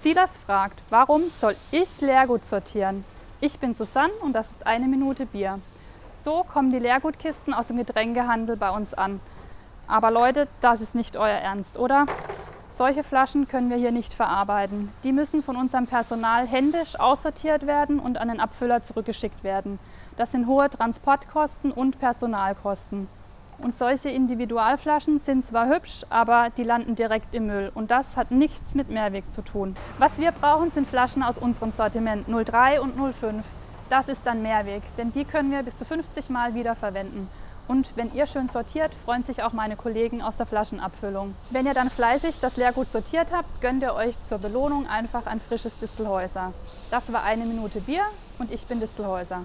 Silas fragt, warum soll ich Leergut sortieren? Ich bin Susanne und das ist eine Minute Bier. So kommen die Leergutkisten aus dem Getränkehandel bei uns an. Aber Leute, das ist nicht euer Ernst, oder? Solche Flaschen können wir hier nicht verarbeiten. Die müssen von unserem Personal händisch aussortiert werden und an den Abfüller zurückgeschickt werden. Das sind hohe Transportkosten und Personalkosten. Und solche Individualflaschen sind zwar hübsch, aber die landen direkt im Müll. Und das hat nichts mit Mehrweg zu tun. Was wir brauchen, sind Flaschen aus unserem Sortiment 03 und 05. Das ist dann Mehrweg, denn die können wir bis zu 50 Mal wieder verwenden. Und wenn ihr schön sortiert, freuen sich auch meine Kollegen aus der Flaschenabfüllung. Wenn ihr dann fleißig das Leergut sortiert habt, gönnt ihr euch zur Belohnung einfach ein frisches Distelhäuser. Das war eine Minute Bier und ich bin Distelhäuser.